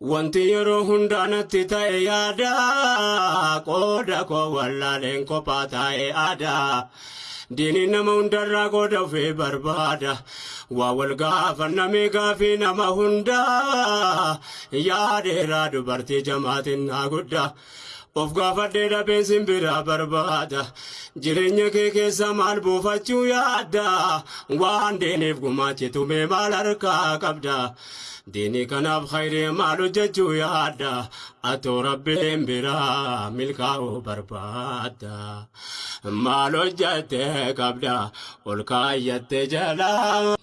Wanti yeroo hundaa natti ta'e yaada qooda koo wallaaleen kophaa taa'e aadaa. Diiniin nama hundarraa qooda ofii barbaada. Waa wal gaafannamee gaafii nama hundaa. Yaadeeraa dubartii jamaatiin naa guddaa. Of gaafadhee dhabeen simbiraa barbaada. Jireenya kee keessa maal buufachuu yaadda? Waan deeniif gumaachitu mee maal harkaa qabda? دینی كناف خير مالو ججو يادا أتو ربهم برا ملكاو بربادا مالو جتك أبدا والكاية جلا